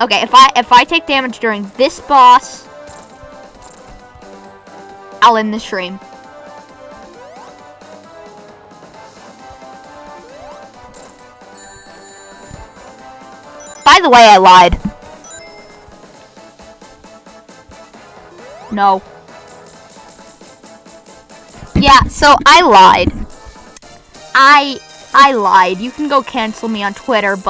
Okay, if I if I take damage during this boss, I'll end the stream. By the way, I lied. No. Yeah, so I lied. I I lied. You can go cancel me on Twitter, but